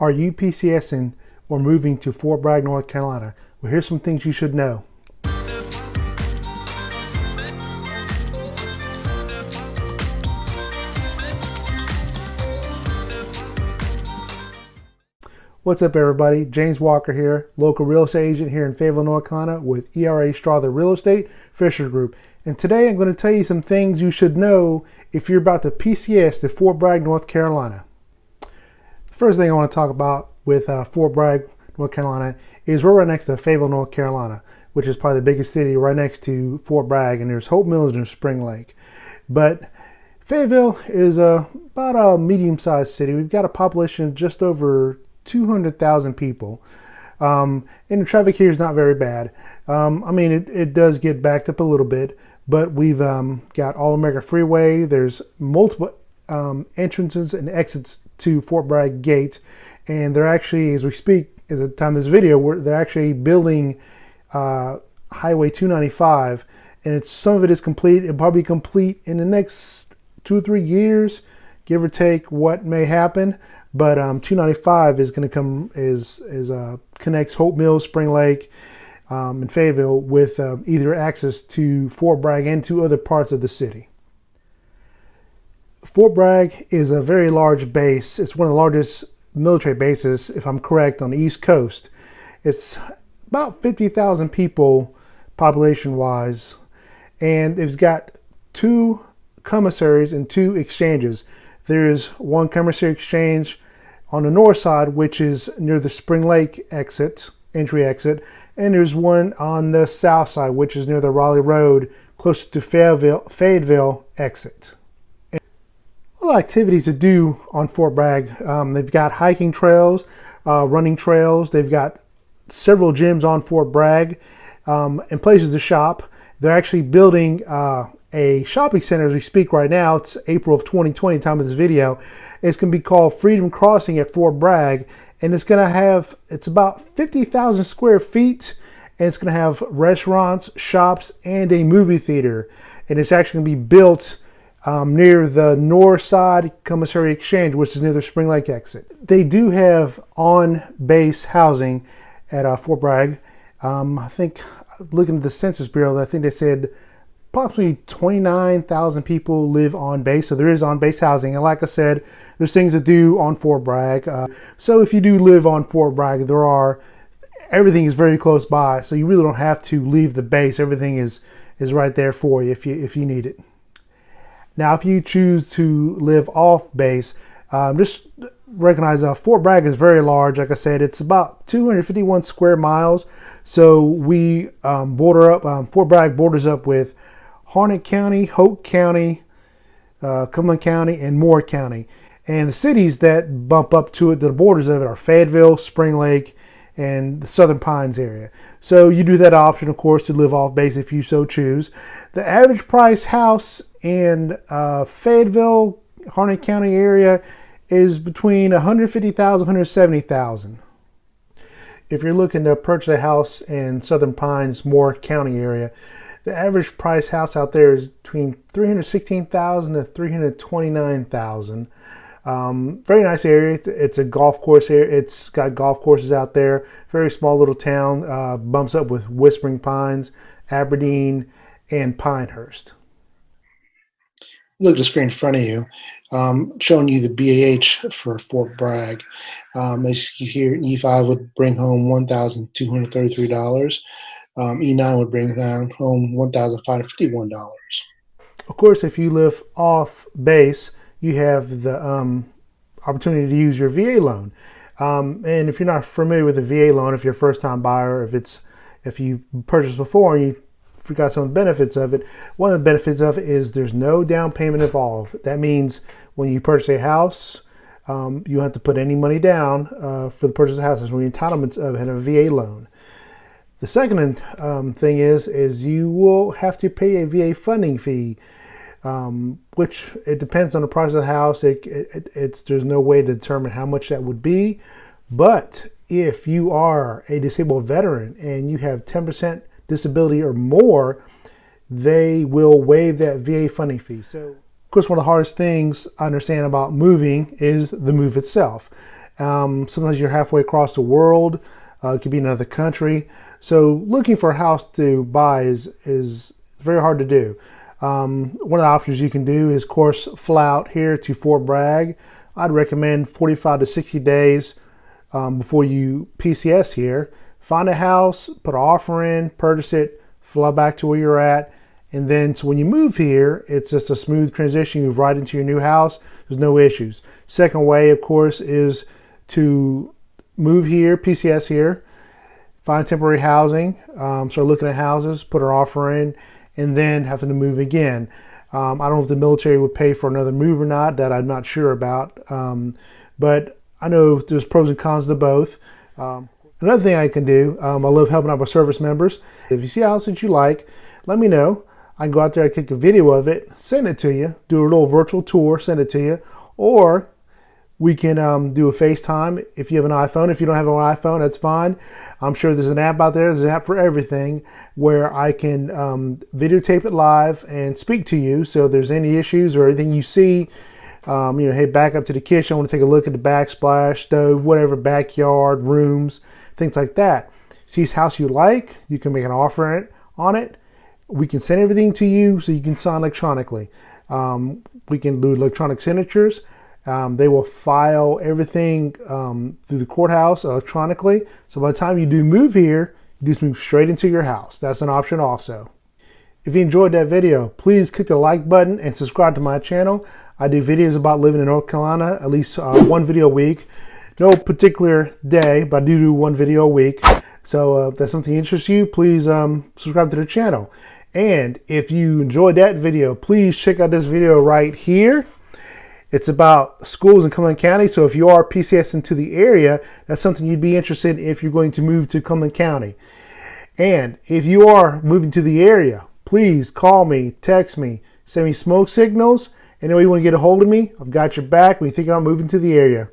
Are you PCSing or moving to Fort Bragg, North Carolina? Well, here's some things you should know. What's up everybody? James Walker here, local real estate agent here in Fayetteville, North Carolina with ERA Strother Real Estate Fisher Group. And today I'm going to tell you some things you should know if you're about to PCS to Fort Bragg, North Carolina. First thing I want to talk about with uh, Fort Bragg, North Carolina is we're right next to Fayetteville, North Carolina, which is probably the biggest city right next to Fort Bragg and there's Hope Mills and Spring Lake. But Fayetteville is a, about a medium-sized city. We've got a population of just over 200,000 people. Um, and the traffic here is not very bad. Um, I mean, it, it does get backed up a little bit, but we've um, got All America Freeway. There's multiple um, entrances and exits to Fort Bragg Gate. And they're actually, as we speak, at the time of this video, they're actually building uh, Highway 295. And some of it is complete. It'll probably be complete in the next two or three years, give or take what may happen. But um, 295 is going to come is is uh, connects Hope Mills, Spring Lake, um, and Fayetteville with uh, either access to Fort Bragg and to other parts of the city. Fort Bragg is a very large base. It's one of the largest military bases, if I'm correct, on the East Coast. It's about 50,000 people population-wise, and it's got two commissaries and two exchanges. There is one commissary exchange on the north side, which is near the Spring Lake exit, entry exit, and there's one on the south side, which is near the Raleigh Road, close to Fayetteville, Fayetteville exit. A lot of activities to do on Fort Bragg. Um, they've got hiking trails, uh, running trails. They've got several gyms on Fort Bragg um, and places to shop. They're actually building uh, a shopping center as we speak right now. It's April of 2020, time of this video. It's going to be called Freedom Crossing at Fort Bragg. And it's going to have, it's about 50,000 square feet. And it's going to have restaurants, shops, and a movie theater. And it's actually going to be built um, near the north side commissary exchange, which is near the Spring Lake exit. They do have on-base housing at uh, Fort Bragg. Um, I think, looking at the Census Bureau, I think they said approximately 29,000 people live on base. So there is on base housing. And like I said, there's things to do on Fort Bragg. Uh, so if you do live on Fort Bragg, there are, everything is very close by. So you really don't have to leave the base. Everything is, is right there for you if you, if you need it. Now, if you choose to live off base, um, just recognize uh, Fort Bragg is very large. Like I said, it's about 251 square miles. So we um, border up, um, Fort Bragg borders up with Harnett County, Hoke County, uh, Cumberland County, and Moore County. And the cities that bump up to it, the borders of it are Fayetteville, Spring Lake, and the Southern Pines area. So you do that option, of course, to live off base if you so choose. The average price house in uh, Fayetteville, Harnett County area is between 150,000 170,000. If you're looking to purchase a house in Southern Pines, Moore County area, the average price house out there is between 316,000 to 329,000. Um, very nice area. It's a golf course area. It's got golf courses out there. Very small little town. Uh, bumps up with Whispering Pines, Aberdeen, and Pinehurst. Look at the screen in front of you, um, showing you the BAH for Fort Bragg. Um, as you hear, E5 would bring home $1,233 um, E9 would bring down home $1,551. Of course, if you live off base, you have the um, opportunity to use your VA loan. Um, and if you're not familiar with the VA loan, if you're a first-time buyer, if it's if you purchased before and you forgot some of the benefits of it, one of the benefits of it is there's no down payment involved. That means when you purchase a house, um, you don't have to put any money down uh, for the purchase of the house. There's no entitlements of a VA loan. The second um, thing is, is you will have to pay a VA funding fee, um, which it depends on the price of the house. It, it, it's There's no way to determine how much that would be. But if you are a disabled veteran and you have 10% disability or more, they will waive that VA funding fee. So, of course, one of the hardest things I understand about moving is the move itself. Um, sometimes you're halfway across the world. Uh, it could be another country. So looking for a house to buy is, is very hard to do. Um, one of the options you can do is, of course, fly out here to Fort Bragg. I'd recommend 45 to 60 days um, before you PCS here. Find a house, put an offer in, purchase it, fly back to where you're at, and then so when you move here, it's just a smooth transition. You move right into your new house. There's no issues. Second way, of course, is to move here, PCS here, find temporary housing, um, start looking at houses, put an offer in, and then having to move again. Um, I don't know if the military would pay for another move or not. That I'm not sure about. Um, but I know there's pros and cons to both. Um, another thing I can do, um, I love helping out my service members. If you see a house that you like, let me know. I can go out there, I take a video of it, send it to you, do a little virtual tour, send it to you, or we can um, do a FaceTime if you have an iPhone. If you don't have an iPhone, that's fine. I'm sure there's an app out there. There's an app for everything where I can um, videotape it live and speak to you. So if there's any issues or anything you see, um, you know, hey, back up to the kitchen. I want to take a look at the backsplash, stove, whatever, backyard, rooms, things like that. See this house you like, you can make an offer on it. We can send everything to you so you can sign electronically. Um, we can do electronic signatures. Um, they will file everything um, through the courthouse electronically. So by the time you do move here, you just move straight into your house. That's an option also. If you enjoyed that video, please click the like button and subscribe to my channel. I do videos about living in North Carolina, at least uh, one video a week. No particular day, but I do do one video a week. So uh, if that's something interests you, please um, subscribe to the channel. And if you enjoyed that video, please check out this video right here. It's about schools in Cumberland County. So if you are PCS into the area, that's something you'd be interested in if you're going to move to Cumberland County. And if you are moving to the area, please call me, text me, send me smoke signals. Any way you want to get a hold of me, I've got your back when you think about moving to the area.